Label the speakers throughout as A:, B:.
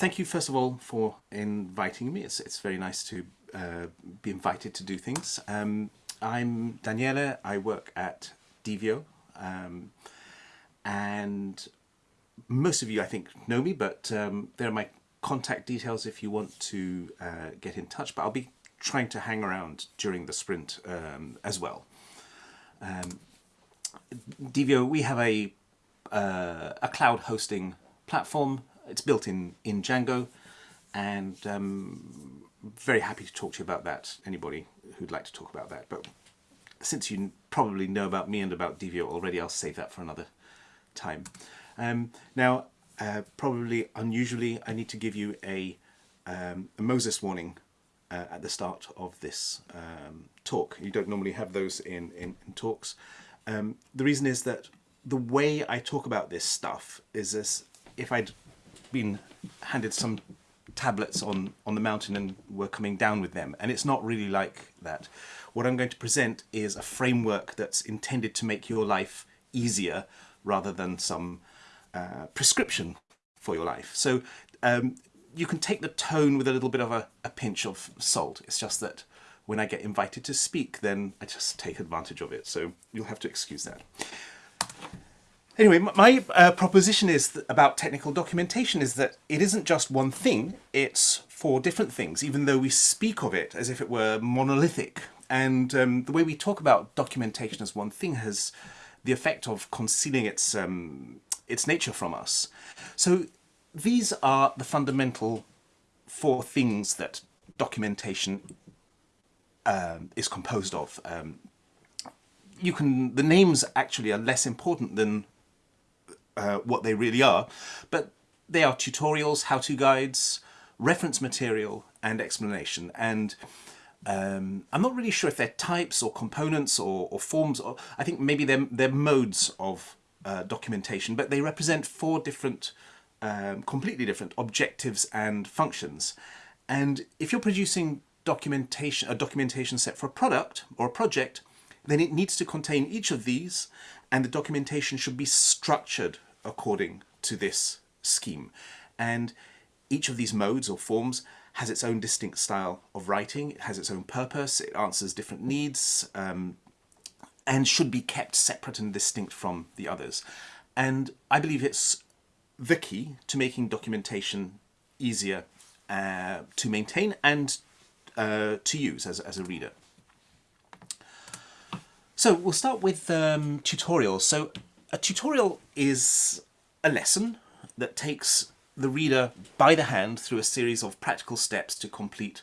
A: thank you first of all for inviting me. It's, it's very nice to uh, be invited to do things. Um, I'm Daniele, I work at Divio um, and most of you I think know me but um, there are my contact details if you want to uh, get in touch but I'll be trying to hang around during the sprint um, as well. Um, we have a, uh, a cloud hosting platform. It's built in, in Django and um, very happy to talk to you about that. Anybody who'd like to talk about that. But since you probably know about me and about Divio already, I'll save that for another time. Um, now, uh, probably unusually, I need to give you a, um, a Moses warning uh, at the start of this um, talk. You don't normally have those in, in, in talks. Um, the reason is that the way I talk about this stuff is as if I'd been handed some tablets on, on the mountain and were coming down with them. And it's not really like that. What I'm going to present is a framework that's intended to make your life easier rather than some uh, prescription for your life. So um, you can take the tone with a little bit of a, a pinch of salt. It's just that when I get invited to speak, then I just take advantage of it. So you'll have to excuse that. Anyway, my uh, proposition is about technical documentation is that it isn't just one thing, it's four different things, even though we speak of it as if it were monolithic. And um, the way we talk about documentation as one thing has the effect of concealing its, um, its nature from us. So these are the fundamental four things that documentation um, is composed of. Um, you can, the names actually are less important than uh, what they really are, but they are tutorials, how-to guides, reference material and explanation. And um, I'm not really sure if they're types or components or, or forms. Or, I think maybe they're, they're modes of uh, documentation, but they represent four different, um, completely different objectives and functions. And if you're producing documentation, a documentation set for a product or a project, then it needs to contain each of these and the documentation should be structured according to this scheme. And each of these modes or forms has its own distinct style of writing, it has its own purpose, it answers different needs, um, and should be kept separate and distinct from the others. And I believe it's the key to making documentation easier uh, to maintain and uh, to use as, as a reader. So we'll start with um, tutorials. So a tutorial is a lesson that takes the reader by the hand through a series of practical steps to complete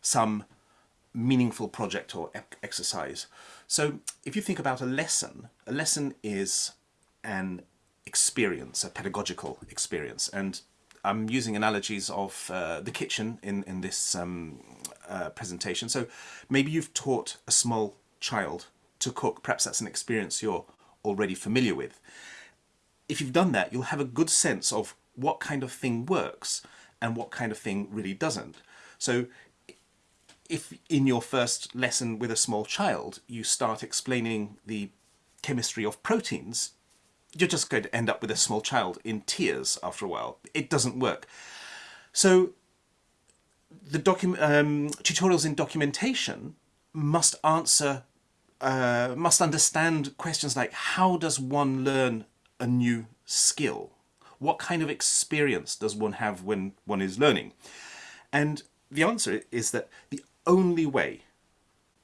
A: some meaningful project or exercise. So if you think about a lesson, a lesson is an experience, a pedagogical experience. And I'm using analogies of uh, the kitchen in, in this um, uh, presentation. So maybe you've taught a small child to cook. Perhaps that's an experience you're already familiar with. If you've done that, you'll have a good sense of what kind of thing works and what kind of thing really doesn't. So if in your first lesson with a small child, you start explaining the chemistry of proteins, you're just going to end up with a small child in tears after a while. It doesn't work. So the um, tutorials in documentation must answer uh, must understand questions like how does one learn a new skill? What kind of experience does one have when one is learning? And the answer is that the only way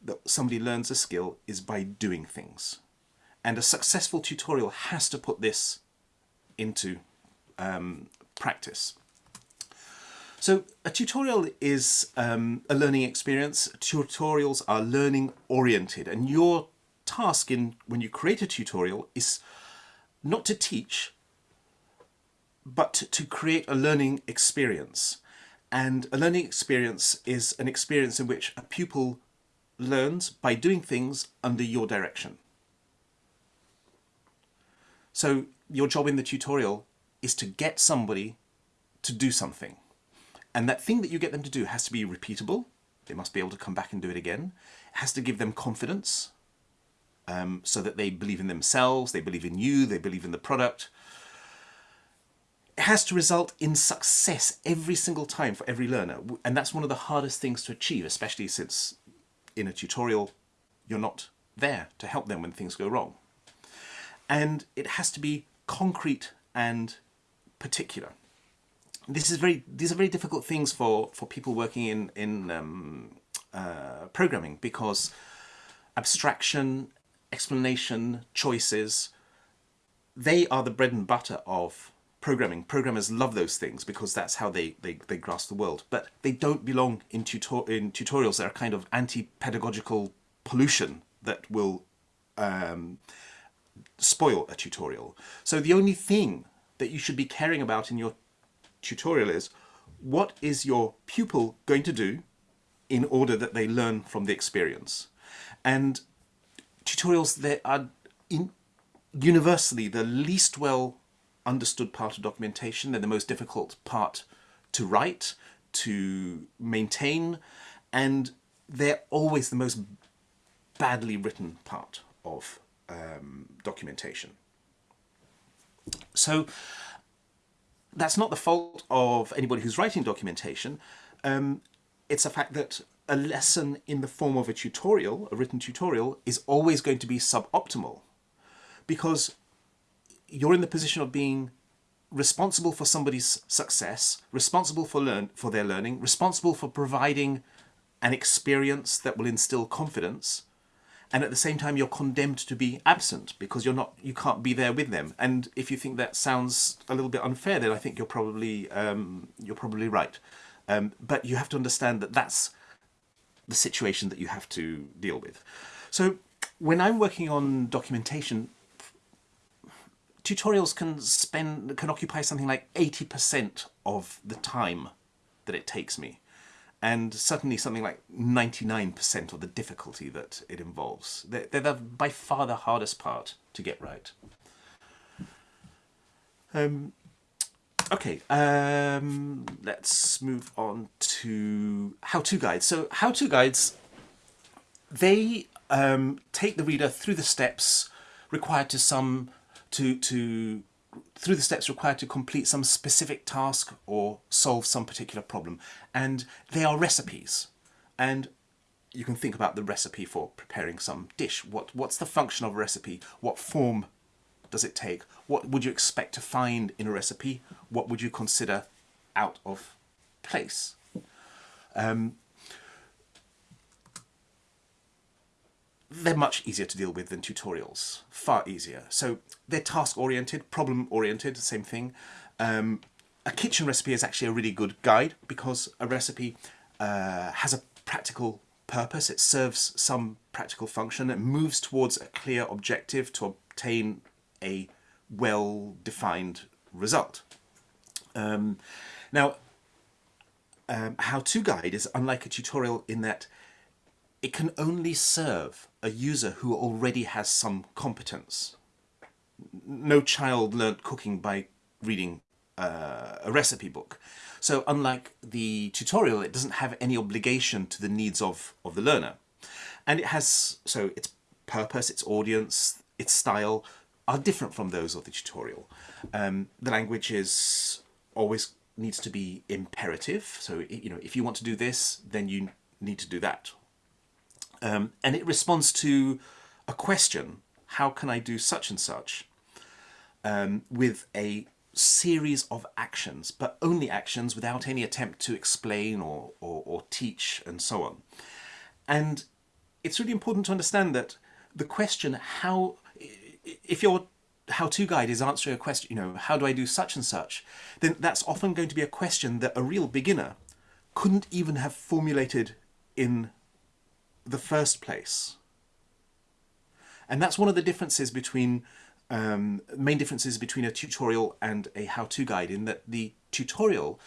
A: that somebody learns a skill is by doing things. And a successful tutorial has to put this into um, practice. So a tutorial is um, a learning experience. Tutorials are learning oriented and your task in when you create a tutorial is not to teach but to create a learning experience. And a learning experience is an experience in which a pupil learns by doing things under your direction. So your job in the tutorial is to get somebody to do something. And that thing that you get them to do has to be repeatable. They must be able to come back and do it again. It has to give them confidence um, so that they believe in themselves, they believe in you, they believe in the product. it has to result in success every single time for every learner. And that's one of the hardest things to achieve, especially since in a tutorial, you're not there to help them when things go wrong. And it has to be concrete and particular. This is very, these are very difficult things for, for people working in, in um, uh, programming because abstraction, explanation, choices, they are the bread and butter of programming. Programmers love those things because that's how they, they, they grasp the world. But they don't belong in, tutor in tutorials. They're kind of anti-pedagogical pollution that will um, spoil a tutorial. So the only thing that you should be caring about in your tutorial is what is your pupil going to do in order that they learn from the experience. And tutorials, they are in, universally the least well understood part of documentation. They're the most difficult part to write, to maintain, and they're always the most badly written part of um, documentation. So that's not the fault of anybody who's writing documentation. Um, it's a fact that a lesson in the form of a tutorial, a written tutorial, is always going to be suboptimal because you're in the position of being responsible for somebody's success, responsible for learn for their learning, responsible for providing an experience that will instill confidence, and at the same time you're condemned to be absent because you're not you can't be there with them. And if you think that sounds a little bit unfair, then I think you're probably um, you're probably right. Um, but you have to understand that that's the situation that you have to deal with. So when I'm working on documentation, tutorials can spend can occupy something like 80% of the time that it takes me and certainly something like 99% of the difficulty that it involves. They're, they're the, by far the hardest part to get right. Um, okay, um, let's move on to how-to guides. So how-to guides, they um, take the reader through the steps required to some to to through the steps required to complete some specific task or solve some particular problem. And they are recipes. And you can think about the recipe for preparing some dish. What What's the function of a recipe? What form does it take? What would you expect to find in a recipe? What would you consider out of place? Um, they're much easier to deal with than tutorials, far easier. So they're task-oriented, problem-oriented, same thing. Um, a kitchen recipe is actually a really good guide because a recipe uh, has a practical purpose, it serves some practical function, it moves towards a clear objective to obtain a well-defined result. Um, now, um, how-to guide is unlike a tutorial in that it can only serve a user who already has some competence. No child learnt cooking by reading uh, a recipe book. So unlike the tutorial, it doesn't have any obligation to the needs of, of the learner. And it has, so its purpose, its audience, its style are different from those of the tutorial. Um, the language is always needs to be imperative. So, you know, if you want to do this, then you need to do that um, and it responds to a question, how can I do such and such, um, with a series of actions, but only actions without any attempt to explain or, or, or teach and so on. And it's really important to understand that the question how, if your how-to guide is answering a question, you know, how do I do such and such, then that's often going to be a question that a real beginner couldn't even have formulated in the first place. And that's one of the differences between, um, main differences between a tutorial and a how-to guide in that the tutorial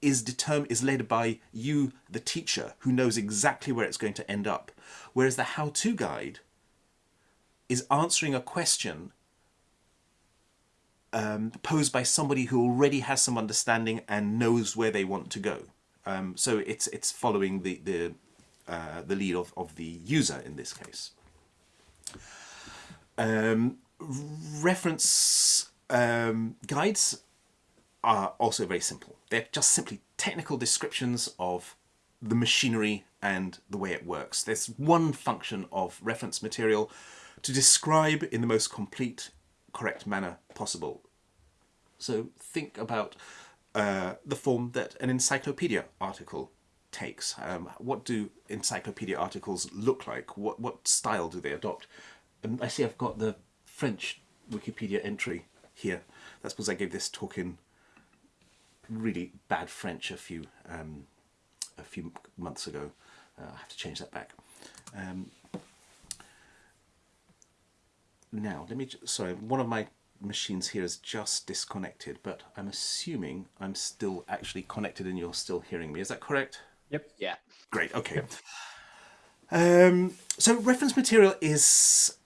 A: is determined is led by you, the teacher, who knows exactly where it's going to end up. Whereas the how-to guide is answering a question um, posed by somebody who already has some understanding and knows where they want to go. Um, so it's it's following the the uh, the lead of, of the user in this case. Um, reference um, guides are also very simple. They're just simply technical descriptions of the machinery and the way it works. There's one function of reference material to describe in the most complete, correct manner possible. So think about uh, the form that an encyclopedia article takes. Um, what do encyclopedia articles look like? What, what style do they adopt? And I see I've got the French Wikipedia entry here. That's because I gave this talk in really bad French a few um, a few months ago. Uh, I have to change that back. Um, now, let me, sorry, one of my machines here is just disconnected, but I'm assuming I'm still actually connected and you're still hearing me. Is that correct?
B: Yep.
C: Yeah.
A: Great, okay. Um, so reference material is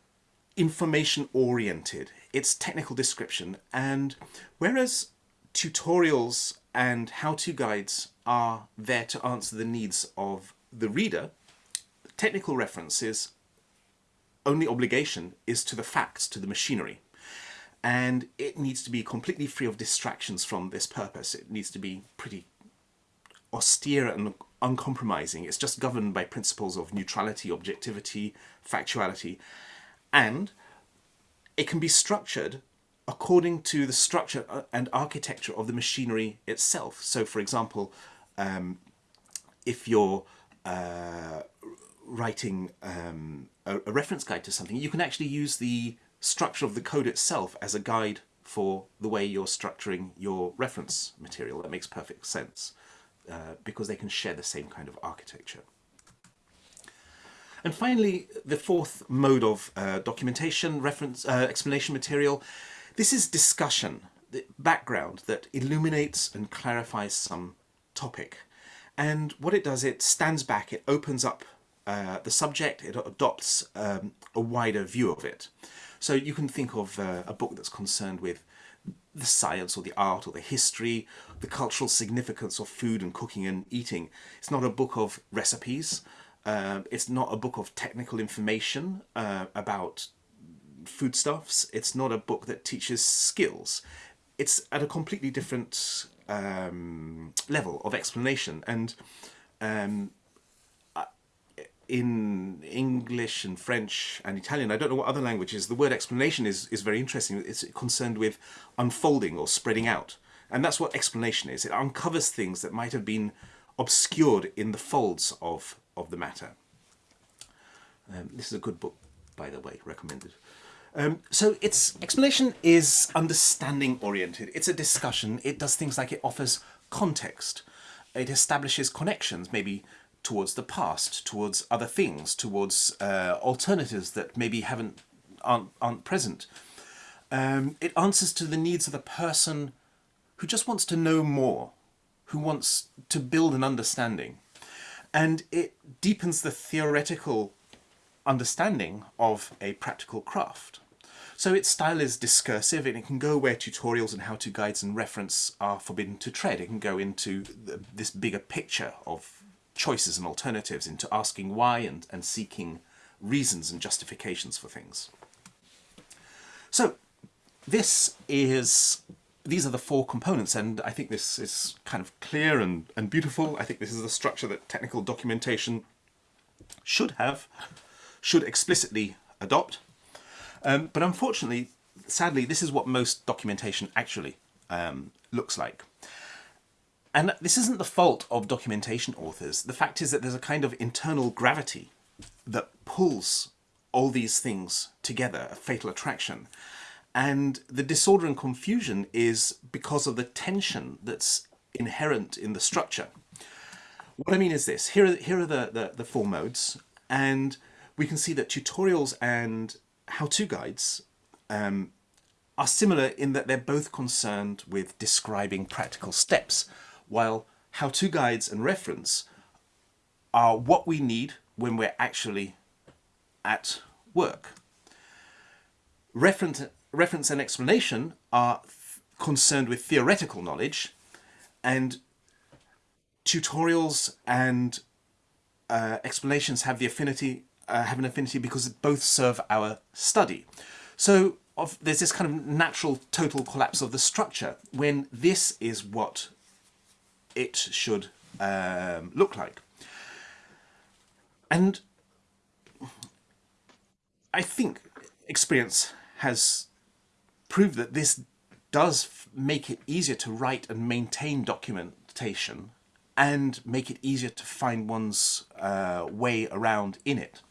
A: information oriented. It's technical description. And whereas tutorials and how-to guides are there to answer the needs of the reader, technical references only obligation is to the facts, to the machinery. And it needs to be completely free of distractions from this purpose. It needs to be pretty austere and uncompromising. It's just governed by principles of neutrality, objectivity, factuality. And it can be structured according to the structure uh, and architecture of the machinery itself. So, for example, um, if you're uh, writing um, a, a, reference guide to something, you can actually use the structure of the code itself as a guide for the way you're structuring your reference material. That makes perfect sense uh, because they can share the same kind of architecture. And finally, the fourth mode of uh, documentation, reference, uh, explanation material this is discussion, the background that illuminates and clarifies some topic. And what it does, it stands back, it opens up uh, the subject, it adopts um, a wider view of it. So you can think of uh, a book that's concerned with the science or the art or the history, the cultural significance of food and cooking and eating. It's not a book of recipes. Uh, it's not a book of technical information uh, about foodstuffs. It's not a book that teaches skills. It's at a completely different um, level of explanation. And um, in English and French and Italian, I don't know what other languages, the word explanation is, is very interesting. It's concerned with unfolding or spreading out. And that's what explanation is. It uncovers things that might have been obscured in the folds of, of the matter. Um, this is a good book, by the way, recommended. Um, so its explanation is understanding oriented. It's a discussion. It does things like it offers context. It establishes connections, maybe towards the past, towards other things, towards uh, alternatives that maybe haven't aren't, aren't present. Um, it answers to the needs of the person who just wants to know more, who wants to build an understanding. And it deepens the theoretical understanding of a practical craft. So its style is discursive and it can go where tutorials and how-to guides and reference are forbidden to tread. It can go into the, this bigger picture of choices and alternatives, into asking why and, and seeking reasons and justifications for things. So this is these are the four components and I think this is kind of clear and, and beautiful. I think this is the structure that technical documentation should have should explicitly adopt. Um, but unfortunately, sadly, this is what most documentation actually um, looks like. And this isn't the fault of documentation authors. The fact is that there's a kind of internal gravity that pulls all these things together, a fatal attraction. And the disorder and confusion is because of the tension that's inherent in the structure. What I mean is this, here are, here are the, the, the four modes, and we can see that tutorials and how-to guides um, are similar in that they're both concerned with describing practical steps, while how-to guides and reference are what we need when we're actually at work. Reference, reference and explanation are concerned with theoretical knowledge and tutorials and uh, explanations have the affinity uh, have an affinity because both serve our study. So of there's this kind of natural total collapse of the structure when this is what it should um, look like. And I think experience has proved that this does make it easier to write and maintain documentation and make it easier to find one's uh, way around in it.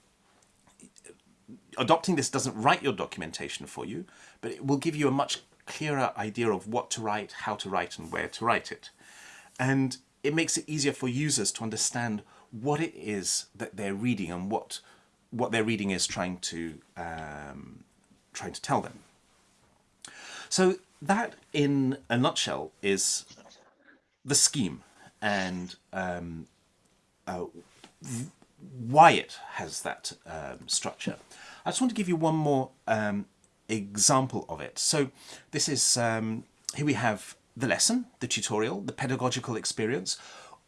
A: Adopting this doesn't write your documentation for you, but it will give you a much clearer idea of what to write, how to write and where to write it. And it makes it easier for users to understand what it is that they're reading and what what their reading is trying to um, trying to tell them. So that, in a nutshell, is the scheme and um, uh, why it has that um, structure. I just want to give you one more um, example of it. So this is, um, here we have the lesson, the tutorial, the pedagogical experience,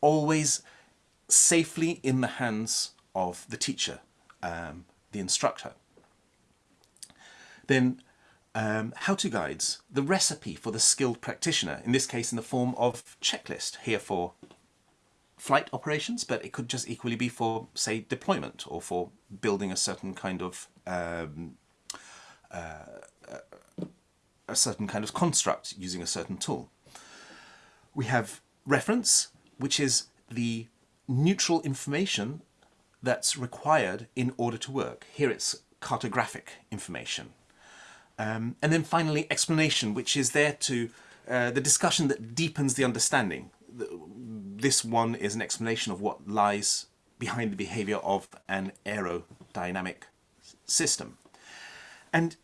A: always safely in the hands of the teacher, um, the instructor. Then um, how-to guides, the recipe for the skilled practitioner, in this case in the form of checklist, here for flight operations, but it could just equally be for, say, deployment or for building a certain kind of um, uh, a certain kind of construct using a certain tool. We have reference, which is the neutral information that's required in order to work. Here it's cartographic information. Um, and then finally, explanation, which is there to, uh, the discussion that deepens the understanding. This one is an explanation of what lies behind the behavior of an aerodynamic system. And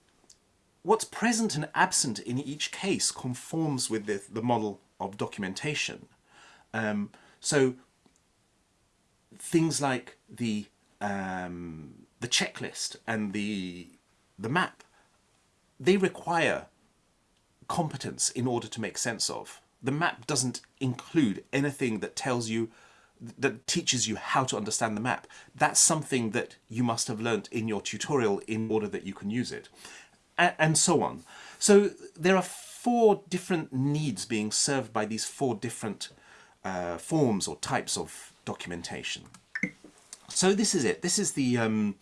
A: what's present and absent in each case conforms with the, the model of documentation. Um, so things like the um, the checklist and the the map they require competence in order to make sense of. The map doesn't include anything that tells you, that teaches you how to understand the map. That's something that you must have learnt in your tutorial in order that you can use it. and so on. So there are four different needs being served by these four different uh, forms or types of documentation. So this is it. This is the um,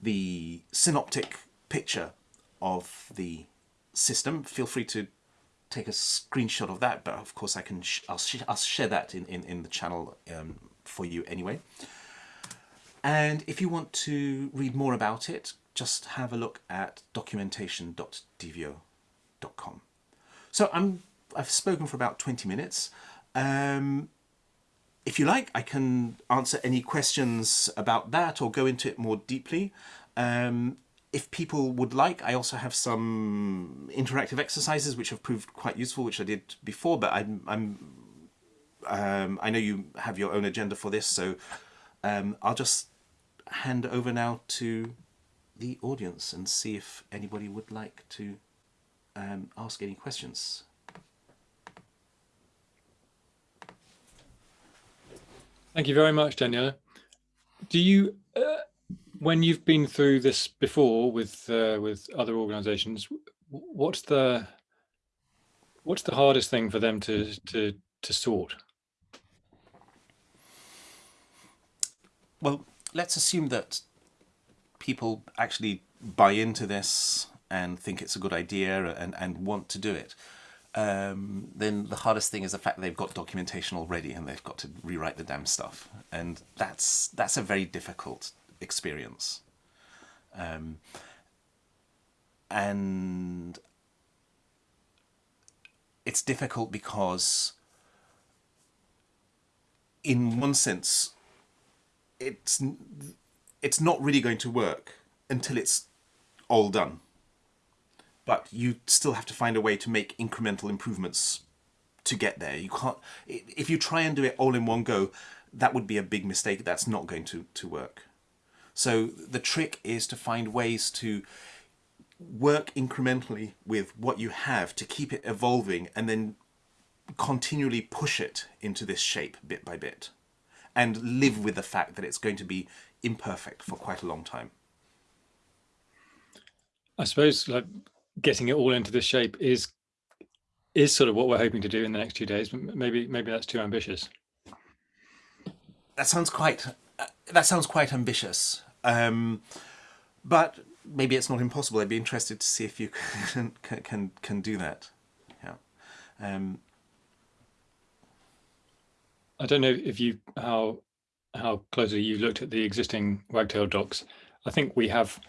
A: the synoptic picture of the system. Feel free to take a screenshot of that, but of course I can sh I'll, sh I'll share that in, in, in the channel um, for you anyway. And if you want to read more about it, just have a look at documentation.divio.com. So I'm, I've spoken for about 20 minutes. Um, if you like, I can answer any questions about that or go into it more deeply. Um, if people would like, I also have some interactive exercises which have proved quite useful, which I did before, but I'm, I'm um, I know you have your own agenda for this, so um, I'll just hand over now to the audience and see if anybody would like to um, ask any questions.
B: Thank you very much, Daniela. Do you when you've been through this before with uh, with other organizations what's the what's the hardest thing for them to to to sort?
A: Well let's assume that people actually buy into this and think it's a good idea and, and want to do it. Um, then the hardest thing is the fact they've got documentation already and they've got to rewrite the damn stuff. And that's that's a very difficult experience. Um, and it's difficult because in one sense it's it's not really going to work until it's all done. But you still have to find a way to make incremental improvements to get there. You can't if you try and do it all in one go that would be a big mistake. That's not going to to work so the trick is to find ways to work incrementally with what you have to keep it evolving and then continually push it into this shape bit by bit and live with the fact that it's going to be imperfect for quite a long time.
B: I suppose like getting it all into this shape is is sort of what we're hoping to do in the next two days. Maybe maybe that's too ambitious.
A: That sounds quite uh, that sounds quite ambitious. Um, but maybe it's not impossible. I'd be interested to see if you can can can, can do that. Yeah. Um,
B: I don't know if you how how closely you looked at the existing Wagtail docs. I think we have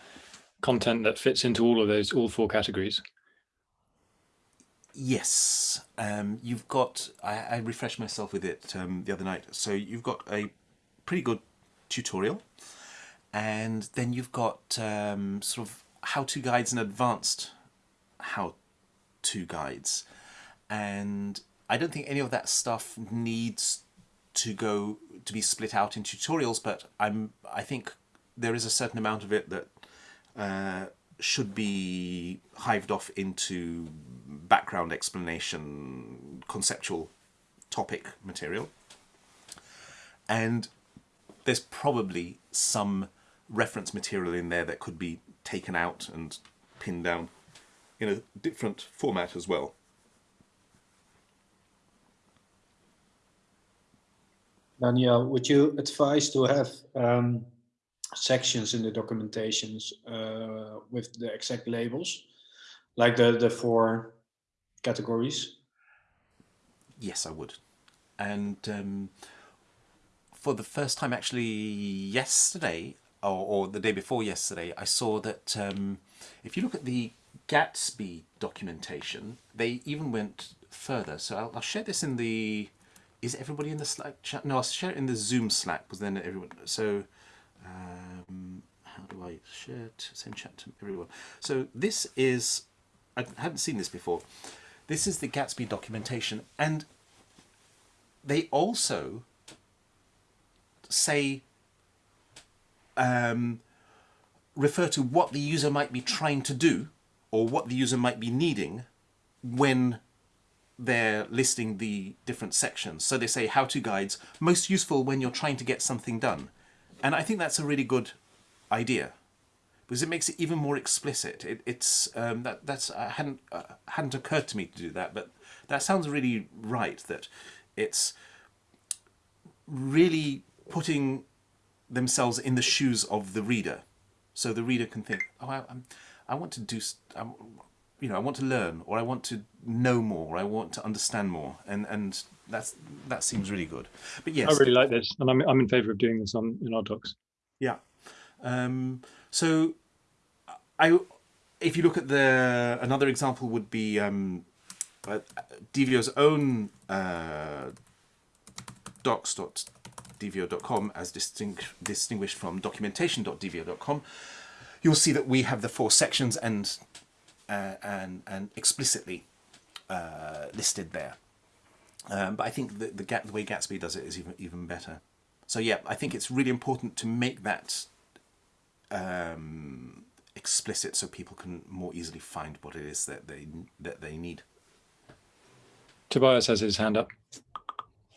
B: content that fits into all of those all four categories.
A: Yes, um, you've got. I, I, refreshed myself with it um, the other night. So you've got a pretty good tutorial, and then you've got um, sort of how-to guides and advanced how-to guides, and I don't think any of that stuff needs to go to be split out in tutorials. But I'm. I think there is a certain amount of it that uh, should be hived off into background explanation, conceptual topic material. And there's probably some reference material in there that could be taken out and pinned down in a different format as well.
C: Daniel, would you advise to have um, sections in the documentations uh, with the exact labels, like the, the four categories?
A: Yes, I would. And um, for the first time, actually, yesterday, or, or, the day before yesterday, I saw that um, if you look at the Gatsby documentation, they even went further. So I'll, I'll share this in the... Is everybody in the Slack chat? No, I'll share it in the Zoom Slack, because then everyone... So um, how do I share it? Send chat to everyone. So this is, I hadn't seen this before. This is the Gatsby documentation. And they also say, um, refer to what the user might be trying to do or what the user might be needing when they're listing the different sections. So they say how-to guides, most useful when you're trying to get something done. And I think that's a really good idea because it makes it even more explicit. It, it's um, that that's uh, hadn't uh, hadn't occurred to me to do that, but that sounds really right. That it's really putting themselves in the shoes of the reader, so the reader can think, oh, I, I'm, I want to do, I'm, you know, I want to learn, or I want to know more, or I want to understand more, and and that's that seems really good. But yes,
B: I really like this, and I'm I'm in favour of doing this on in our docs.
A: Yeah. Um, so, I if you look at the another example would be um, uh, Divio's own uh, docs.divio.com as distinct, distinguished from documentation.divio.com. You'll see that we have the four sections and uh, and and explicitly uh, listed there. Um, but I think the, the, the, way Gatsby does it is even, even better. So yeah, I think it's really important to make that um, explicit so people can more easily find what it is that they that they need.
B: Tobias has his hand up.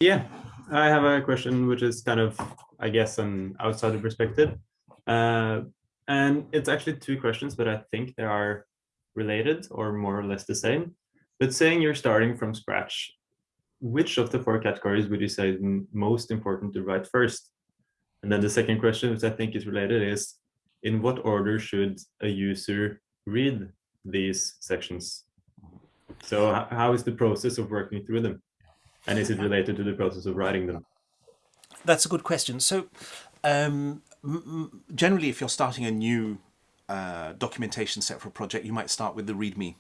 D: Yeah, I have a question which is kind of, I guess, an outsider perspective. Uh, and it's actually two questions, but I think they are related or more or less the same. But saying you're starting from scratch which of the four categories would you say is most important to write first? And then the second question, which I think is related, is in what order should a user read these sections? So how is the process of working through them? And is it related to the process of writing them?
A: That's a good question. So um, generally, if you're starting a new uh, documentation set for a project, you might start with the README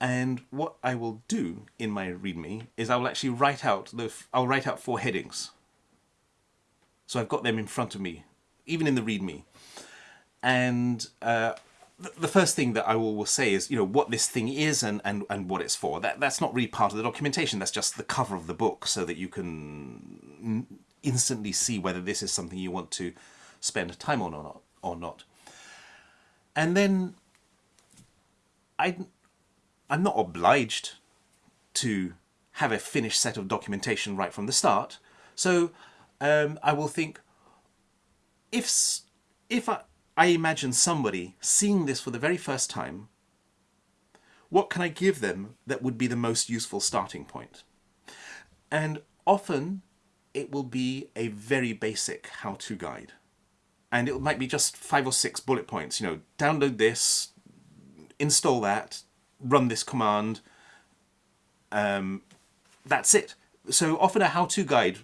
A: and what I will do in my README is I will actually write out the I'll write out four headings. So I've got them in front of me, even in the README. And uh, the first thing that I will, say is, you know, what this thing is and, and, and what it's for. That, that's not really part of the documentation. That's just the cover of the book so that you can instantly see whether this is something you want to spend time on or not. Or not. And then I I'm not obliged to have a finished set of documentation right from the start. So um, I will think, if, if I, I imagine somebody seeing this for the very first time, what can I give them that would be the most useful starting point? And often it will be a very basic how-to guide. And it might be just five or six bullet points, you know, download this, install that, run this command. Um, that's it. So often a how-to guide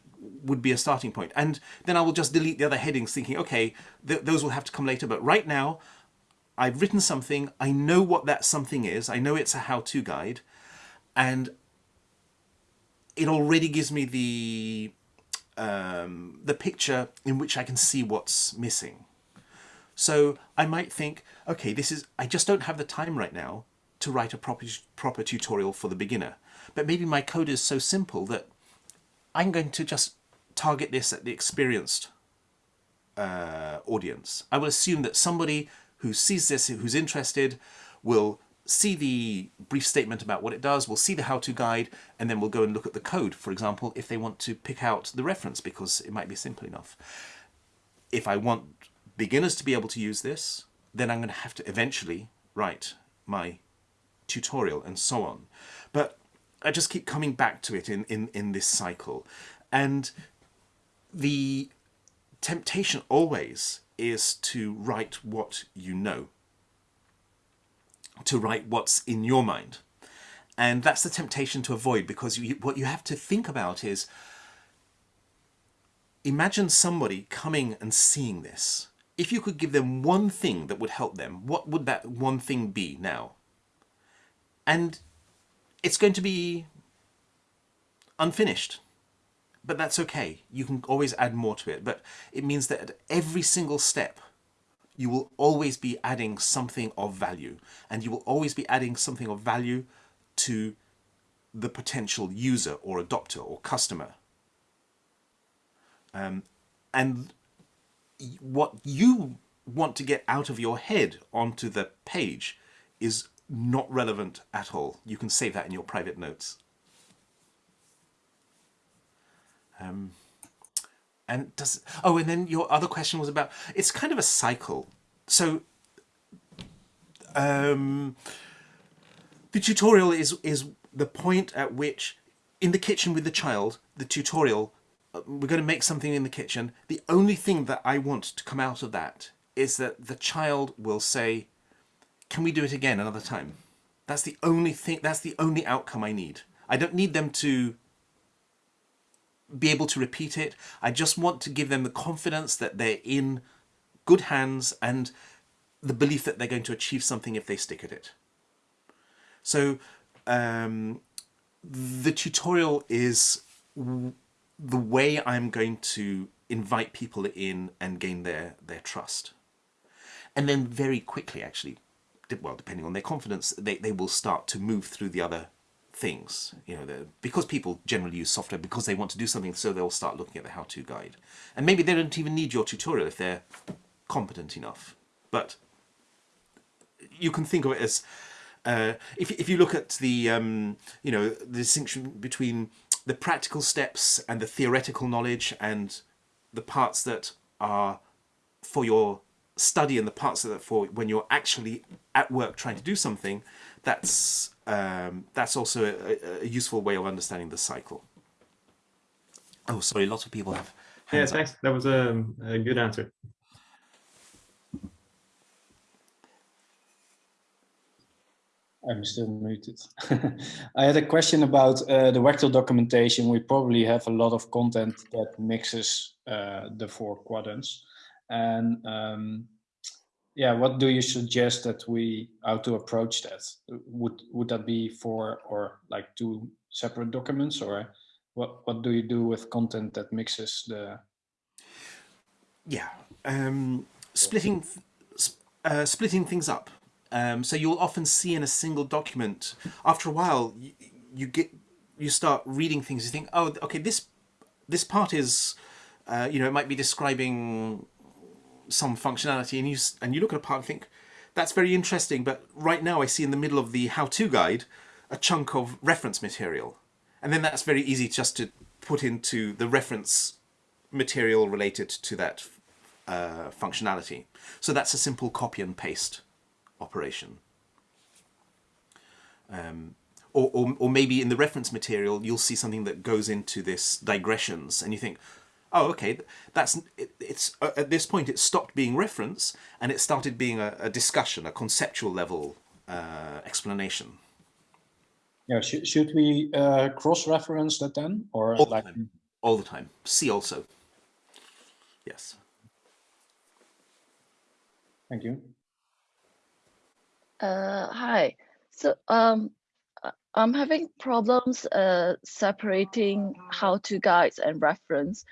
A: would be a starting point. And then I will just delete the other headings thinking, okay, th those will have to come later. But right now, I've written something, I know what that something is, I know it's a how-to guide, and it already gives me the um, the picture in which I can see what's missing. So I might think, okay, this is I just don't have the time right now to write a proper proper tutorial for the beginner. But maybe my code is so simple that I'm going to just target this at the experienced uh, audience. I will assume that somebody who sees this, who's interested, will see the brief statement about what it does, we'll see the how-to guide, and then we'll go and look at the code, for example, if they want to pick out the reference, because it might be simple enough. If I want beginners to be able to use this, then I'm going to have to eventually write my tutorial and so on. But I just keep coming back to it in, in, in this cycle. And the temptation always is to write what you know to write what's in your mind. And that's the temptation to avoid because you, what you have to think about is imagine somebody coming and seeing this. If you could give them one thing that would help them, what would that one thing be now? And it's going to be unfinished, but that's okay. You can always add more to it, but it means that at every single step, you will always be adding something of value and you will always be adding something of value to the potential user or adopter or customer. Um, and what you want to get out of your head onto the page is not relevant at all. You can save that in your private notes. Um, and does oh, and then your other question was about it's kind of a cycle. So um, the tutorial is is the point at which in the kitchen with the child, the tutorial, uh, we're going to make something in the kitchen. The only thing that I want to come out of that is that the child will say, can we do it again another time? That's the only thing, that's the only outcome I need. I don't need them to be able to repeat it. I just want to give them the confidence that they're in good hands and the belief that they're going to achieve something if they stick at it. So um, the tutorial is the way I'm going to invite people in and gain their, their trust. And then very quickly, actually, well, depending on their confidence, they, they will start to move through the other things. You know, because people generally use software because they want to do something, so they'll start looking at the how-to guide. And maybe they don't even need your tutorial if they're competent enough. But you can think of it as, uh, if, if you look at the, um, you know, the distinction between the practical steps and the theoretical knowledge and the parts that are for your study and the parts that are for when you're actually at work trying to do something, that's um, that's also a, a, useful way of understanding the cycle. Oh, sorry, lots of people have.
D: yeah, thanks. Up. That was a, a good answer.
C: I'm still muted. I had a question about uh, the Wagtail documentation. We probably have a lot of content that mixes uh, the four quadrants. And um, yeah, what do you suggest that we, how to approach that? Would, would that be for, or like two separate documents or what, what do you do with content that mixes the?
A: Yeah, um, splitting, uh, splitting things up. Um, so you'll often see in a single document, after a while, you, you get, you start reading things, you think, oh, okay, this, this part is, uh, you know, it might be describing some functionality and you, and you look at a part and think, that's very interesting, but right now I see in the middle of the how-to guide a chunk of reference material. And then that's very easy just to put into the reference material related to that uh, functionality. So that's a simple copy and paste operation. Um, or, or, or maybe in the reference material, you'll see something that goes into this digressions and you think, oh, okay, that's it, it's uh, at this point it stopped being reference and it started being a, a discussion, a conceptual level uh, explanation.
C: Yeah, sh should we uh, cross-reference that then, or
A: all
C: like?
A: The time. All the time. See also. Yes.
C: Thank you.
E: Uh, hi. So um, I'm having problems uh, separating how-to guides and reference.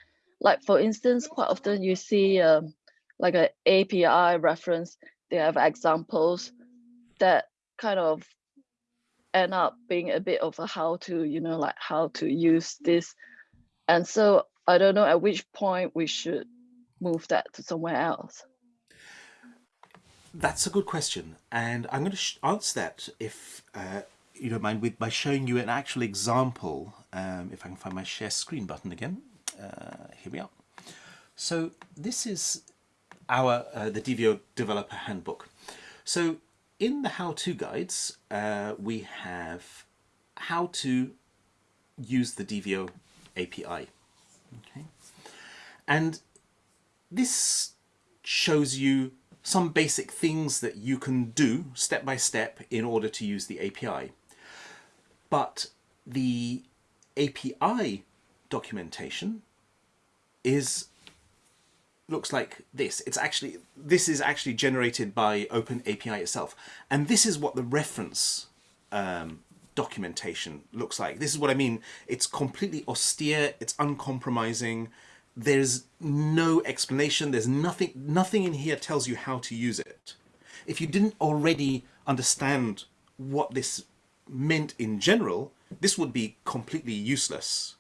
E: Like for instance, quite often you see um, like an API reference, they have examples that kind of end up being a bit of a how to, you know, like how to use this. And so I don't know at which point we should move that to somewhere else.
A: That's a good question. And I'm going to answer that if uh, you don't mind with by showing you an actual example. Um, if I can find my share screen button again. Uh, here we are. So this is our uh, the Divio developer handbook. So in the how-to guides, uh, we have how to use the Divio API. Okay. And this shows you some basic things that you can do step by step in order to use the API. But the API documentation is looks like this. It's actually this is actually generated by Open API itself, and this is what the reference um, documentation looks like. This is what I mean. It's completely austere. It's uncompromising. There's no explanation. There's nothing. Nothing in here tells you how to use it. If you didn't already understand what this meant in general, this would be completely useless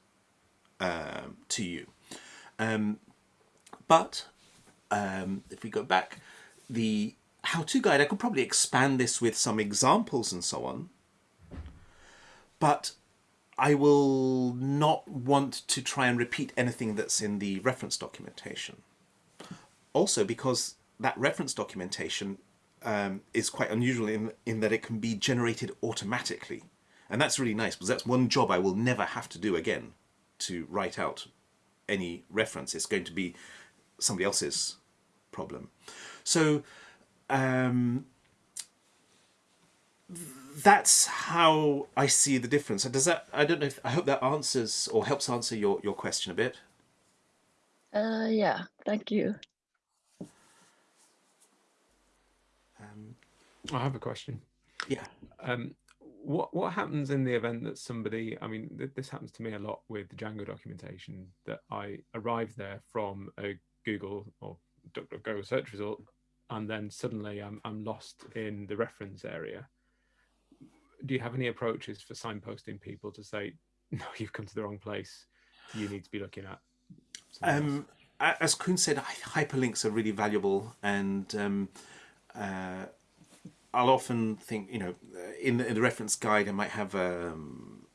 A: um, to you. Um, but um, if we go back, the how-to guide, I could probably expand this with some examples and so on. But I will not want to try and repeat anything that's in the reference documentation. Also because that reference documentation um, is quite unusual in, in that it can be generated automatically. And that's really nice because that's one job I will never have to do again to write out any reference. It's going to be somebody else's problem. So um, that's how I see the difference. Does that? I don't know. If, I hope that answers or helps answer your your question a bit.
E: Uh, yeah. Thank you.
A: Um,
F: I have a question.
A: yeah.
F: Um, what what happens in the event that somebody? I mean, th this happens to me a lot with the Django documentation. That I arrive there from a Google or DuckDuckGo search result, and then suddenly I'm I'm lost in the reference area. Do you have any approaches for signposting people to say, no, you've come to the wrong place. You need to be looking at.
A: Um, as kuhn said, hyperlinks are really valuable, and um, uh, I'll often think, you know, in the, in the reference guide, I might have um,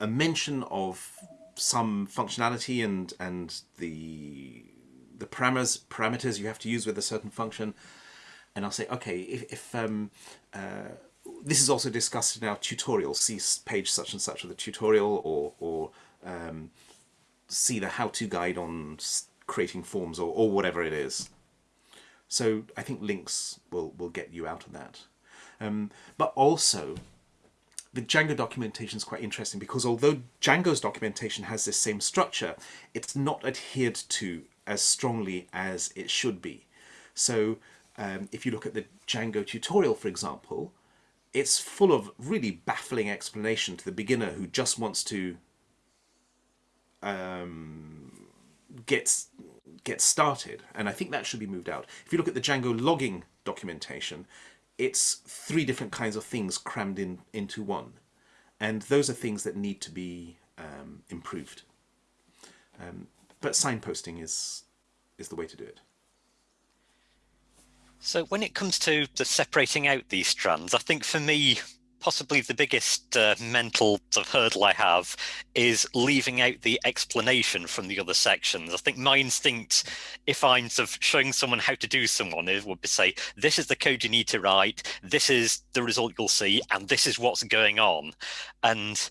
A: a mention of some functionality and and the the parameters parameters you have to use with a certain function, and I'll say, okay, if, if um, uh, this is also discussed in our tutorial, see page such and such of the tutorial, or or um, see the how-to guide on creating forms, or or whatever it is. So I think links will will get you out of that, um, but also the Django documentation is quite interesting because although Django's documentation has this same structure, it's not adhered to as strongly as it should be. So um, if you look at the Django tutorial, for example, it's full of really baffling explanation to the beginner who just wants to um, get, get started. And I think that should be moved out. If you look at the Django logging documentation, it's three different kinds of things crammed in into one. And those are things that need to be um, improved. Um, but signposting is is the way to do it.
G: So when it comes to the separating out these strands, I think for me, possibly the biggest uh, mental sort of hurdle I have is leaving out the explanation from the other sections. I think my instinct, if I'm sort of showing someone how to do someone, it would be say, this is the code you need to write, this is the result you'll see, and this is what's going on. And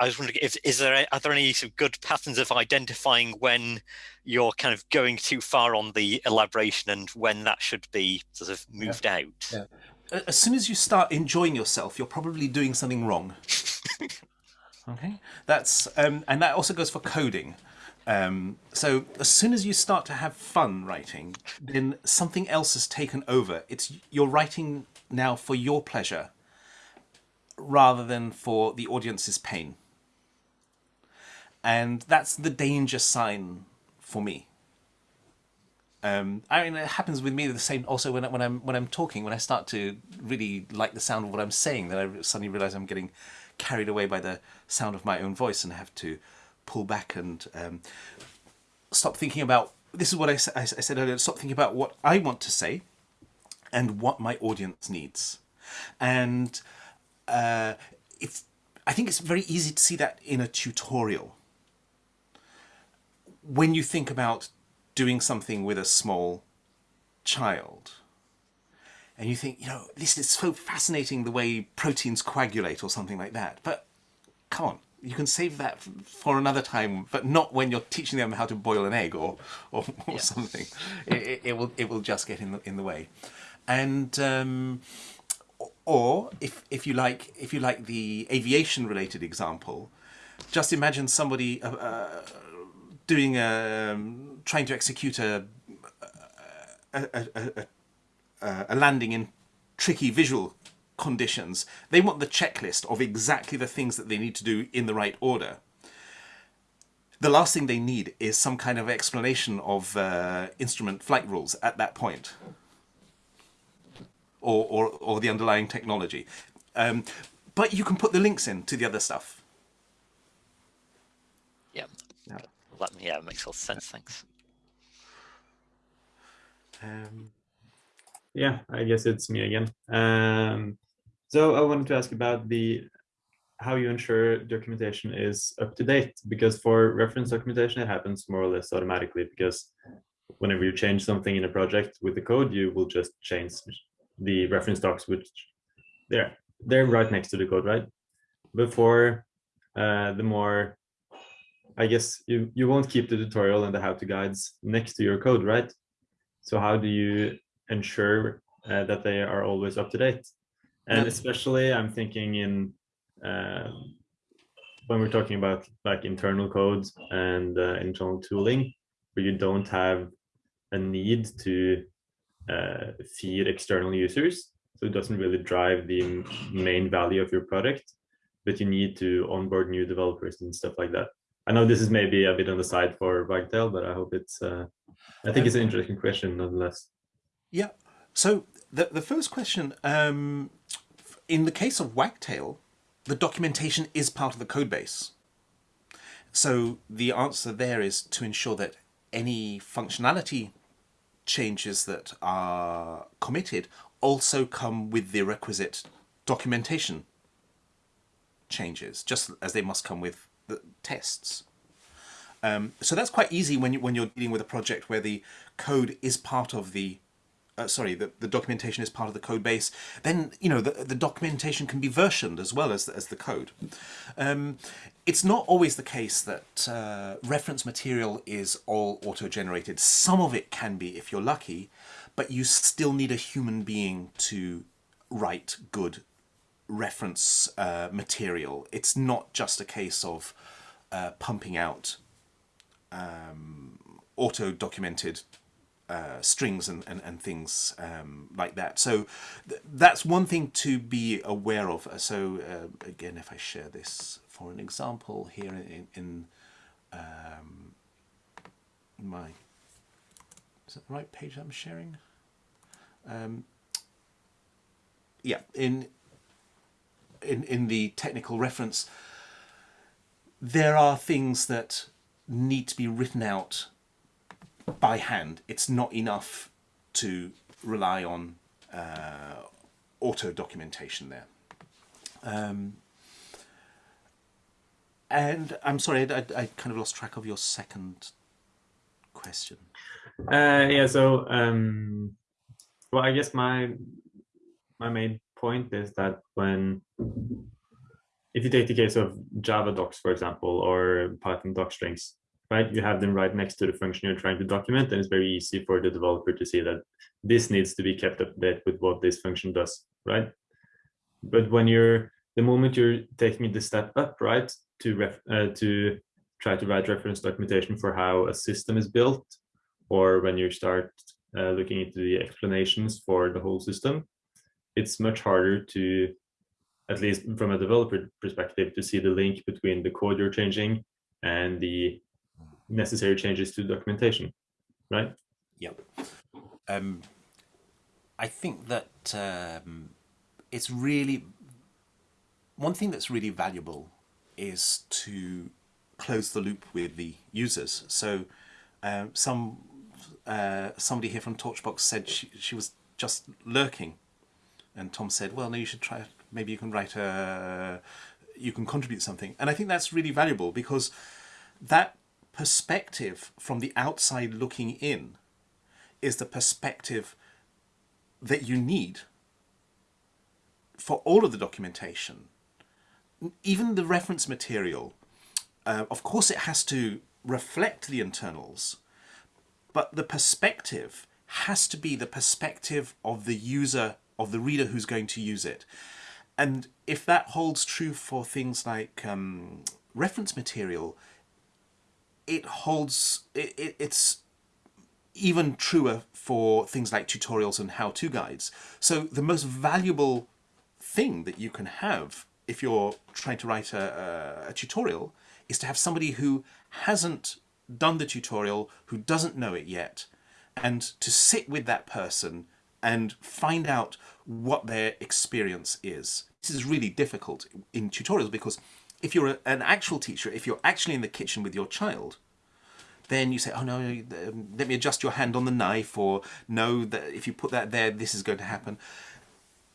G: I was wondering if is there are there any sort of good patterns of identifying when you're kind of going too far on the elaboration and when that should be sort of moved
A: yeah.
G: out?
A: Yeah. As soon as you start enjoying yourself, you're probably doing something wrong. okay, that's um, and that also goes for coding. Um, so as soon as you start to have fun writing, then something else has taken over. It's you're writing now for your pleasure rather than for the audience's pain and that's the danger sign for me. Um, I mean, it happens with me the same. Also, when I, when I'm when I'm talking, when I start to really like the sound of what I'm saying, then I suddenly realize I'm getting carried away by the sound of my own voice, and have to pull back and um, stop thinking about. This is what I, I, I said earlier. Stop thinking about what I want to say, and what my audience needs, and uh, it's. I think it's very easy to see that in a tutorial when you think about doing something with a small child, and you think, you know, this is so fascinating the way proteins coagulate or something like that. But come on, you can save that for another time, but not when you're teaching them how to boil an egg or or, or yeah. something. It, it, will it will just get in the in the way, and. Um, or if if you like if you like the aviation related example, just imagine somebody uh, uh, doing a um, trying to execute a a, a, a, a landing in tricky visual conditions. They want the checklist of exactly the things that they need to do in the right order. The last thing they need is some kind of explanation of uh, instrument flight rules at that point. Or, or, or the underlying technology. Um, but you can put the links in to the other stuff.
G: Yeah that yeah it makes all sense. Thanks.
D: Um, yeah, I guess it's me again. Um, so I wanted to ask about the how you ensure documentation is up to date because for reference documentation it happens more or less automatically because whenever you change something in a project with the code you will just change the reference docs which they're they're right next to the code right but for uh, the more I guess you, you won't keep the tutorial and the how-to guides next to your code, right? So how do you ensure uh, that they are always up to date? And especially I'm thinking in uh, when we're talking about like internal codes and uh, internal tooling, where you don't have a need to uh, feed external users. So it doesn't really drive the main value of your product, but you need to onboard new developers and stuff like that. I know this is maybe a bit on the side for Wagtail, but I hope it's, uh, I think um, it's an interesting question nonetheless.
A: Yeah. So the, the first question, um, in the case of Wagtail, the documentation is part of the code base. So the answer there is to ensure that any functionality changes that are committed also come with the requisite documentation changes, just as they must come with the tests. Um, so that's quite easy when you when you're dealing with a project where the code is part of the uh, sorry, the, the documentation is part of the code base, then, you know, the, the documentation can be versioned as well as the, as the code. Um, it's not always the case that uh, reference material is all auto-generated. Some of it can be if you're lucky, but you still need a human being to write good reference uh, material. It's not just a case of uh, pumping out um, auto-documented uh, strings and, and, and things um, like that. So th that's one thing to be aware of. So uh, again, if I share this for an example here in, in um, my, is that the right page I'm sharing? Um, yeah, in in, in the technical reference, there are things that need to be written out by hand. It's not enough to rely on uh, auto documentation there. Um, and I'm sorry, I, I, kind of lost track of your second question.
D: Uh, yeah, so um, well, I guess my my main point is that when if you take the case of Java docs, for example, or Python doc strings, right? You have them right next to the function you're trying to document, and it's very easy for the developer to see that this needs to be kept up to date with what this function does, right? But when you're the moment you're taking the step up, right, to ref, uh, to try to write reference documentation for how a system is built, or when you start uh, looking into the explanations for the whole system, it's much harder to, at least from a developer perspective, to see the link between the code you're changing and the necessary changes to documentation, right?
A: Yep. Um, I think that um, it's really one thing that's really valuable is to close the loop with the users. So um, some uh, somebody here from Torchbox said she, she was just lurking and Tom said, well, no, you should try, maybe you can write a, you can contribute something. And I think that's really valuable because that perspective from the outside looking in is the perspective that you need for all of the documentation even the reference material, uh, of course it has to reflect the internals, but the perspective has to be the perspective of the user, of the reader who's going to use it. And if that holds true for things like um, reference material, it holds, it, it, it's even truer for things like tutorials and how-to guides. So the most valuable thing that you can have if you're trying to write a, a, a tutorial, is to have somebody who hasn't done the tutorial, who doesn't know it yet, and to sit with that person and find out what their experience is. This is really difficult in tutorials because if you're a, an actual teacher, if you're actually in the kitchen with your child, then you say, oh no, let me adjust your hand on the knife, or no, that if you put that there, this is going to happen.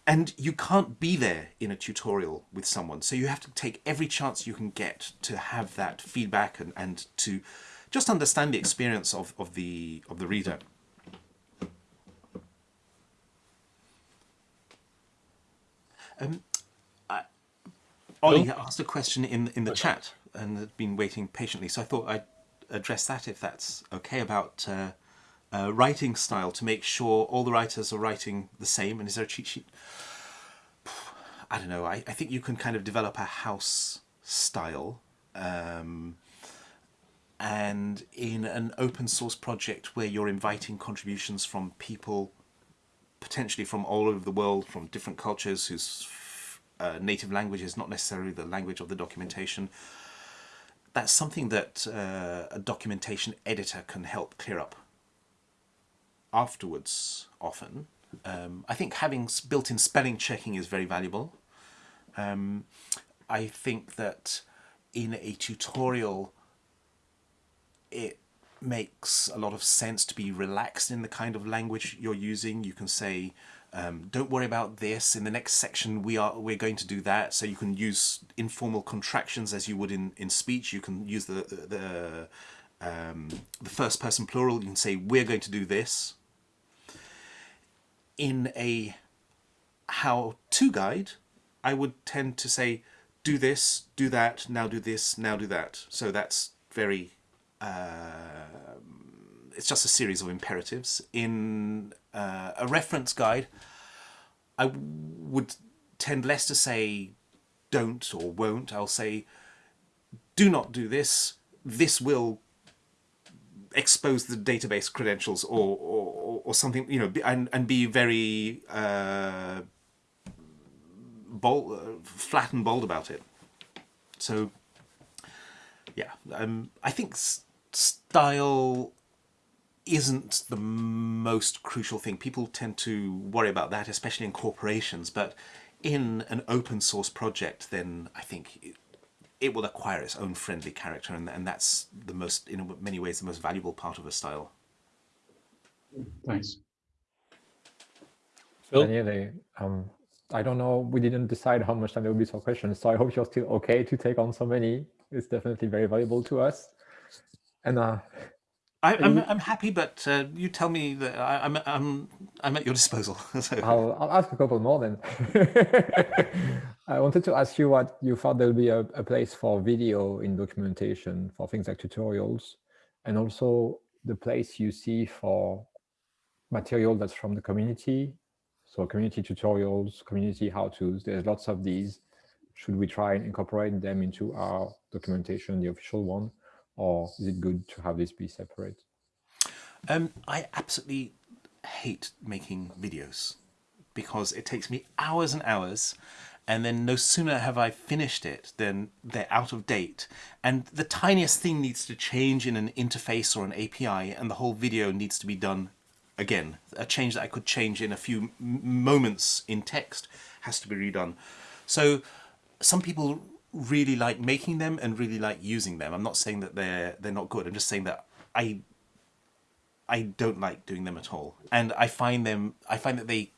A: And you can't be there in a tutorial with someone. So you have to take every chance you can get to have that feedback and, and to just understand the experience of, of, the, of the reader. Um, I, Ollie asked a question in, in the okay. chat and had been waiting patiently. So I thought I'd address that if that's okay about uh, uh, writing style to make sure all the writers are writing the same? And is there a cheat sheet? I don't know. I, I think you can kind of develop a house style. Um, and in an open source project where you're inviting contributions from people potentially from all over the world, from different cultures whose uh, native language is not necessarily the language of the documentation, that's something that uh, a documentation editor can help clear up afterwards often. Um, I think having built-in spelling checking is very valuable. Um, I think that in a tutorial it makes a lot of sense to be relaxed in the kind of language you're using. You can say, um, don't worry about this, in the next section we are, we're going to do that. So you can use informal contractions as you would in, in speech. You can use the, the, um, the first person plural. You can say, we're going to do this in a how-to guide, I would tend to say, do this, do that, now do this, now do that. So that's very, uh, it's just a series of imperatives. In uh, a reference guide, I would tend less to say don't or won't. I'll say, do not do this. This will expose the database credentials or, or, or something, you know, and, and be very uh, bold, uh, flat and bold about it. So, yeah, um, I think style isn't the most crucial thing. People tend to worry about that, especially in corporations, but in an open source project, then I think it will acquire its own friendly character and, and that's the most, in many ways, the most valuable part of a style.
C: Thanks.
B: Phil?
H: Daniele, um, I don't know. We didn't decide how much time there will be for questions, so I hope you're still okay to take on so many. It's definitely very valuable to us. And uh,
A: I, I'm I'm happy, but uh, you tell me that I, I'm I'm I'm at your disposal. so.
H: I'll, I'll ask a couple more then. I wanted to ask you what you thought there'll be a, a place for video in documentation for things like tutorials, and also the place you see for material that's from the community. So community tutorials, community how-tos, there's lots of these. Should we try and incorporate them into our documentation, the official one? Or is it good to have this be separate?
A: Um, I absolutely hate making videos because it takes me hours and hours and then no sooner have I finished it than they're out of date. And the tiniest thing needs to change in an interface or an API and the whole video needs to be done again. A change that I could change in a few moments in text has to be redone. So some people really like making them and really like using them. I'm not saying that they're they're not good. I'm just saying that I I don't like doing them at all. And I find them I find that they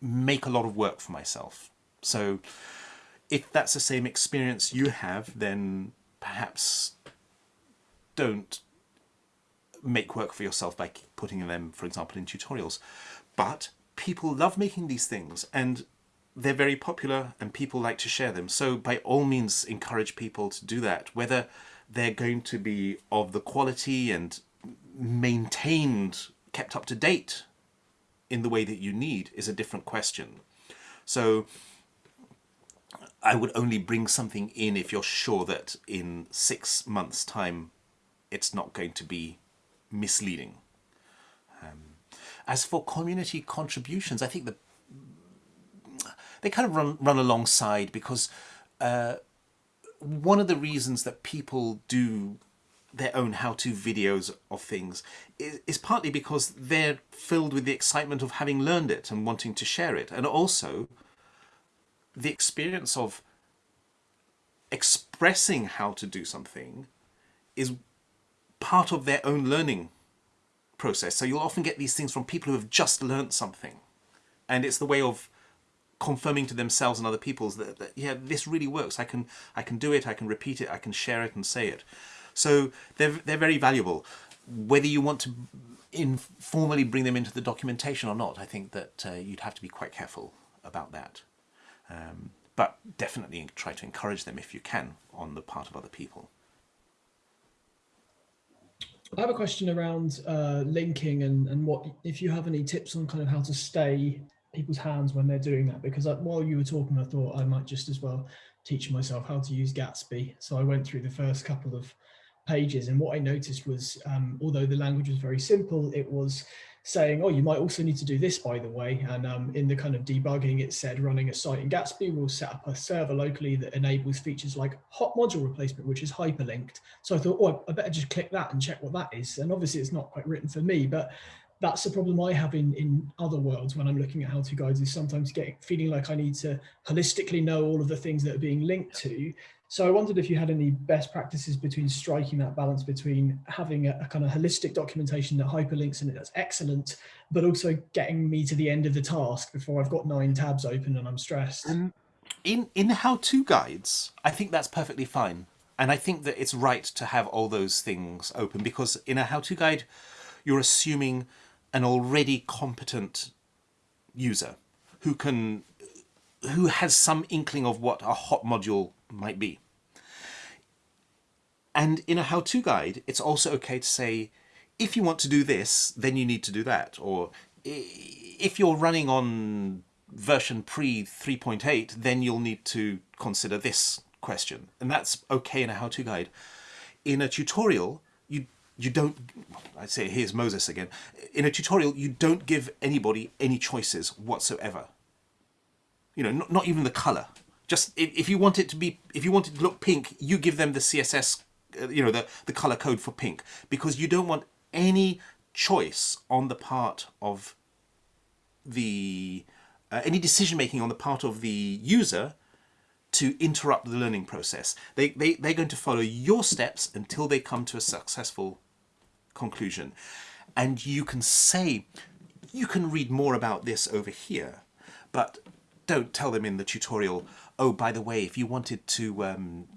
A: make a lot of work for myself. So if that's the same experience you have, then perhaps don't make work for yourself by putting them, for example, in tutorials. But people love making these things. And they're very popular and people like to share them. So by all means, encourage people to do that, whether they're going to be of the quality and maintained, kept up to date in the way that you need is a different question. So I would only bring something in if you're sure that in six months time it's not going to be misleading. Um, as for community contributions, I think that they kind of run, run alongside because uh, one of the reasons that people do their own how-to videos of things is, is partly because they're filled with the excitement of having learned it and wanting to share it and also the experience of expressing how to do something is part of their own learning process. So you'll often get these things from people who have just learned something. And it's the way of confirming to themselves and other people's that, that, yeah, this really works. I can I can do it, I can repeat it, I can share it and say it. So they're, they're very valuable. Whether you want to informally bring them into the documentation or not, I think that uh, you'd have to be quite careful about that. Um, but definitely try to encourage them if you can on the part of other people.
I: I have a question around uh, linking and, and what if you have any tips on kind of how to stay people's hands when they're doing that because I, while you were talking I thought I might just as well teach myself how to use Gatsby so I went through the first couple of pages and what I noticed was um, although the language was very simple it was saying, oh, you might also need to do this, by the way. And um, in the kind of debugging, it said running a site in Gatsby will set up a server locally that enables features like hot module replacement, which is hyperlinked. So I thought, oh, I better just click that and check what that is. And obviously it's not quite written for me, but that's the problem I have in, in other worlds when I'm looking at how-to guides is sometimes getting feeling like I need to holistically know all of the things that are being linked to so I wondered if you had any best practices between striking that balance between having a, a, kind of holistic documentation that hyperlinks and that's excellent, but also getting me to the end of the task before I've got nine tabs open and I'm stressed.
A: Um, in in how-to guides, I think that's perfectly fine. And I think that it's right to have all those things open because in a how-to guide, you're assuming an already competent user who can who has some inkling of what a hot module might be. And in a how-to guide, it's also okay to say, if you want to do this, then you need to do that. Or if you're running on version pre 3.8, then you'll need to consider this question. And that's okay in a how-to guide. In a tutorial, you you don't, I'd say here's Moses again. In a tutorial, you don't give anybody any choices whatsoever. You know, not, not even the color. Just if, if you want it to be, if you want it to look pink, you give them the CSS uh, you know, the, the color code for pink because you don't want any choice on the part of the, uh, any decision making on the part of the user to interrupt the learning process. They, they, they're going to follow your steps until they come to a successful conclusion. And you can say, you can read more about this over here, but don't tell them in the tutorial, oh, by the way, if you wanted to um,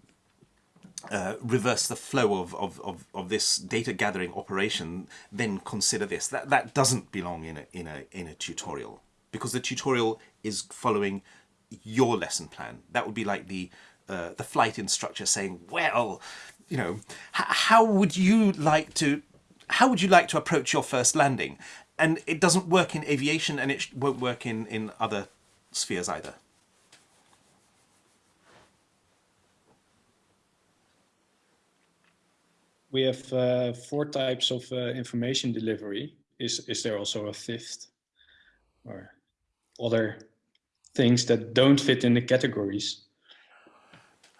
A: uh, reverse the flow of, of, of, of, this data gathering operation, then consider this. That, that doesn't belong in a, in, a, in a tutorial because the tutorial is following your lesson plan. That would be like the, uh, the flight instructor saying, well, you know, how would you like to, how would you like to approach your first landing? And it doesn't work in aviation and it won't work in, in other spheres either.
C: we have uh, four types of uh, information delivery. Is is there also a fifth, or other things that don't fit in the categories?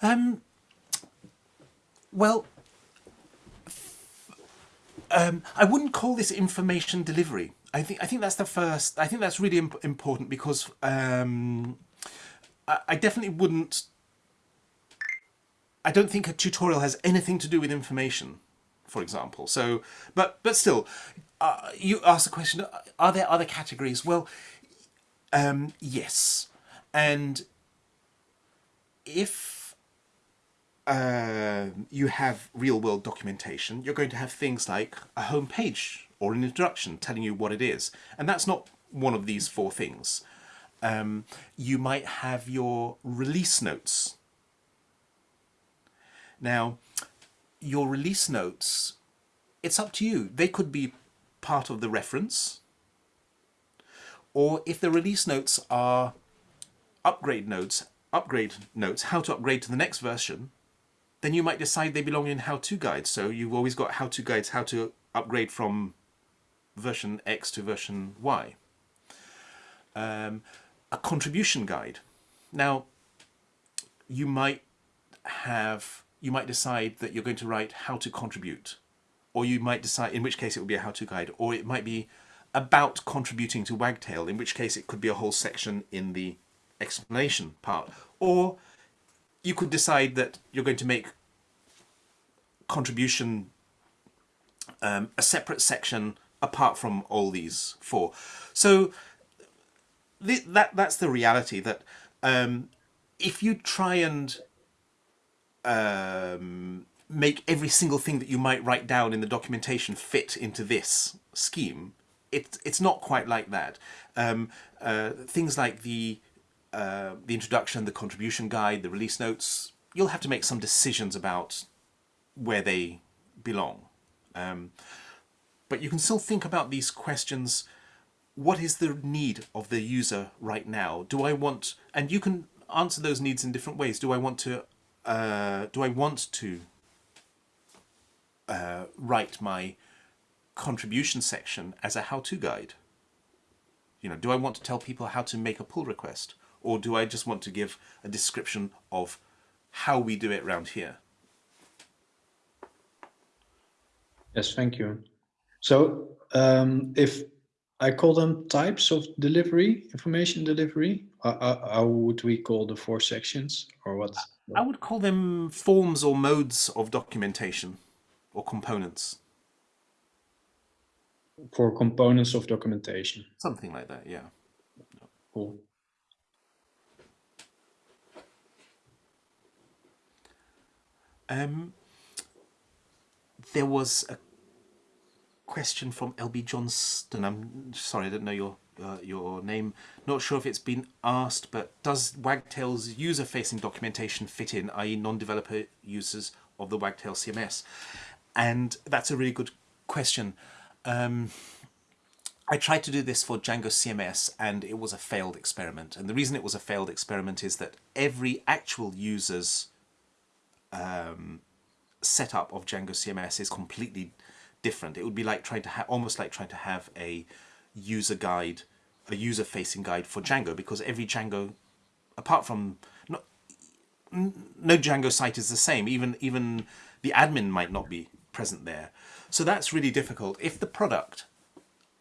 A: Um. Well, um, I wouldn't call this information delivery. I think I think that's the first. I think that's really imp important because um, I, I definitely wouldn't. I don't think a tutorial has anything to do with information for example. So, but but still, uh, you ask the question: Are there other categories? Well, um, yes, and if uh, you have real-world documentation, you're going to have things like a home page or an introduction telling you what it is, and that's not one of these four things. Um, you might have your release notes. Now, your release notes, it's up to you. They could be part of the reference, or if the release notes are upgrade notes, upgrade notes, how to upgrade to the next version, then you might decide they belong in how-to guides. So you've always got how-to guides, how to upgrade from version X to version Y. Um, a contribution guide. Now, you might have you might decide that you're going to write how to contribute or you might decide in which case it would be a how-to guide or it might be about contributing to Wagtail in which case it could be a whole section in the explanation part or you could decide that you're going to make contribution um, a separate section apart from all these four so th that that's the reality that um, if you try and um, make every single thing that you might write down in the documentation fit into this scheme. It, it's not quite like that. Um, uh, things like the uh, the introduction, the contribution guide, the release notes, you'll have to make some decisions about where they belong. Um, but you can still think about these questions. What is the need of the user right now? Do I want, and you can answer those needs in different ways. Do I want to uh, do I want to uh, write my contribution section as a how-to guide? You know, do I want to tell people how to make a pull request? Or do I just want to give a description of how we do it around here?
C: Yes, thank you. So um, if I call them types of delivery, information delivery, uh, uh, how would we call the four sections or what?
A: I would call them forms or modes of documentation or components.
C: For components of documentation.
A: Something like that, yeah.
C: Cool.
A: Um, there was a question from LB Johnston. I'm sorry, I didn't know your uh, your name. Not sure if it's been asked, but does Wagtail's user-facing documentation fit in, i.e. non-developer users of the Wagtail CMS? And that's a really good question. Um, I tried to do this for Django CMS and it was a failed experiment. And the reason it was a failed experiment is that every actual user's um, setup of Django CMS is completely different. It would be like trying to have, almost like trying to have a user guide, a user-facing guide for Django, because every Django, apart from no, no Django site is the same. Even even the admin might not be present there. So that's really difficult. If the product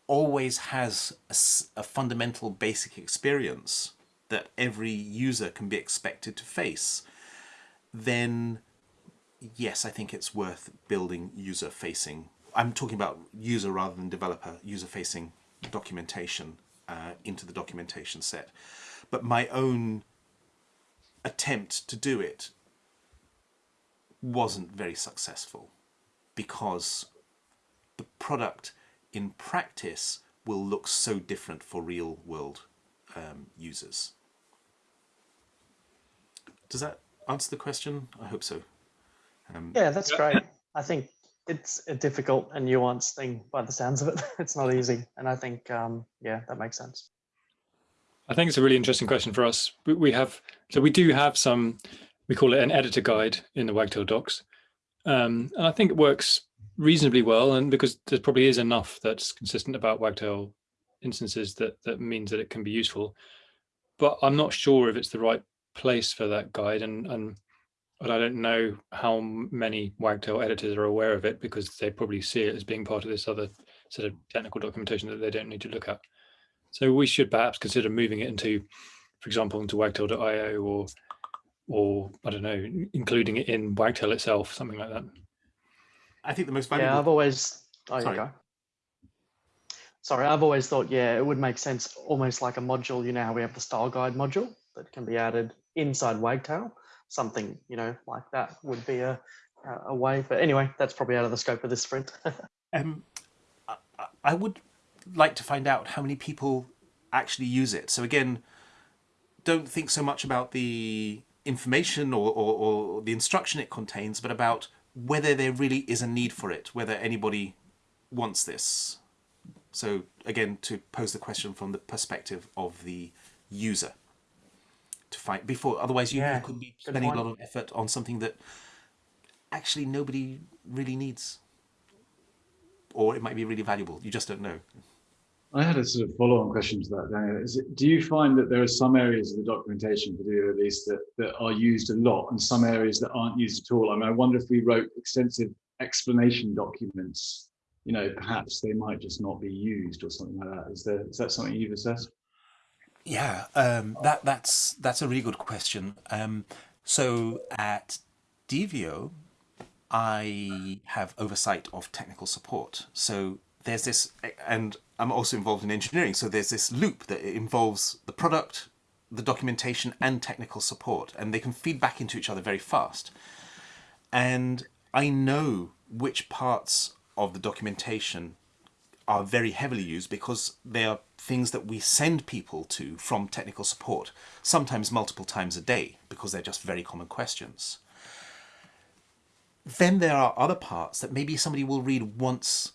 A: always has a, a fundamental basic experience that every user can be expected to face, then yes, I think it's worth building user-facing. I'm talking about user rather than developer, user-facing documentation uh, into the documentation set. but my own attempt to do it wasn't very successful because the product in practice will look so different for real world um, users. Does that answer the question? I hope so.
J: Um, yeah, that's great. I think it's a difficult and nuanced thing by the sounds of it. it's not easy. And I think, um, yeah, that makes sense.
B: I think it's a really interesting question for us. We have, so we do have some, we call it an editor guide in the Wagtail docs. Um, and I think it works reasonably well. And because there probably is enough that's consistent about Wagtail instances that, that means that it can be useful. But I'm not sure if it's the right place for that guide. And, and but I don't know how many Wagtail editors are aware of it because they probably see it as being part of this other sort of technical documentation that they don't need to look at. So we should perhaps consider moving it into, for example, into wagtail.io or, or I don't know, including it in Wagtail itself, something like that.
A: I think the most valuable.
J: Yeah, I've always. Oh, Sorry. go. Sorry, I've always thought, yeah, it would make sense almost like a module. You know how we have the style guide module that can be added inside Wagtail. Something, you know, like that would be a, a way. But anyway, that's probably out of the scope of this sprint.
A: um, I, I would like to find out how many people actually use it. So again, don't think so much about the information or, or, or, the instruction it contains, but about whether there really is a need for it, whether anybody wants this. So again, to pose the question from the perspective of the user to find before, otherwise you, yeah, you could be spending a lot of effort on something that actually nobody really needs. Or it might be really valuable. You just don't know.
K: I had a sort of follow-on question to that, Daniel. It, do you find that there are some areas of the documentation, particularly at least, that, that are used a lot and some areas that aren't used at all? I mean, I wonder if we wrote extensive explanation documents, you know, perhaps they might just not be used or something like that. Is there is that something you've assessed?
A: Yeah, um, that that's that's a really good question. Um, so at Divio, I have oversight of technical support. So there's this, and I'm also involved in engineering, so there's this loop that involves the product, the documentation, and technical support, and they can feed back into each other very fast. And I know which parts of the documentation are very heavily used because they are things that we send people to from technical support, sometimes multiple times a day, because they're just very common questions. Then there are other parts that maybe somebody will read once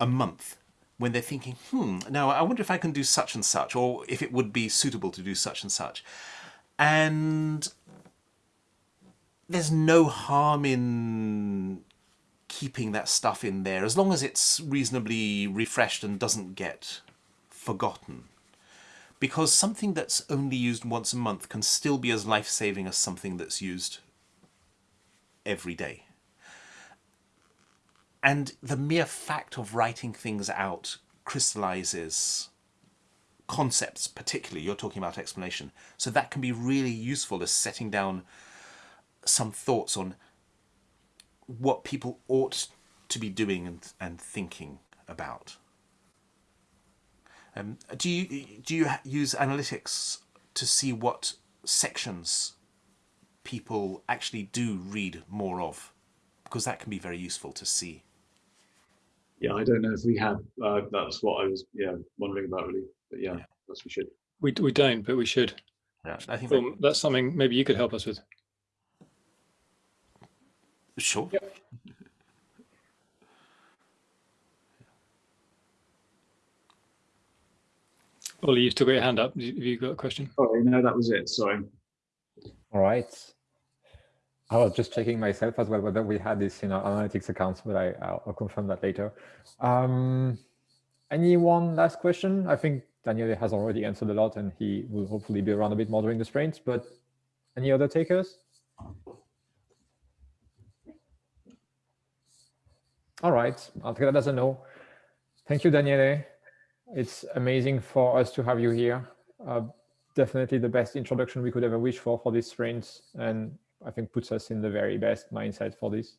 A: a month when they're thinking, hmm, now I wonder if I can do such and such, or if it would be suitable to do such and such. And there's no harm in keeping that stuff in there, as long as it's reasonably refreshed and doesn't get forgotten. Because something that's only used once a month can still be as life-saving as something that's used every day. And the mere fact of writing things out crystallizes concepts, particularly, you're talking about explanation. So that can be really useful as setting down some thoughts on what people ought to be doing and, and thinking about. Um, do you do you use analytics to see what sections people actually do read more of? Because that can be very useful to see
K: yeah, I don't know if we have. Uh, that's what I was, yeah, wondering about really. But yeah, yeah. we should.
B: We we don't, but we should.
A: Yeah, I think
B: um, that's something maybe you could help us with.
A: Sure.
B: Yep. Ollie, you've still got your hand up. Have you got a question?
K: Oh, no, that was it. Sorry.
H: All right. I was just checking myself as well whether we had this in our analytics accounts, but I, I'll confirm that later. Um, any one last question? I think Daniele has already answered a lot and he will hopefully be around a bit more during the sprints, but any other takers? All right, I'll take that as a no. Thank you, Daniele. It's amazing for us to have you here. Uh, definitely the best introduction we could ever wish for for this sprint. And I think puts us in the very best mindset for this.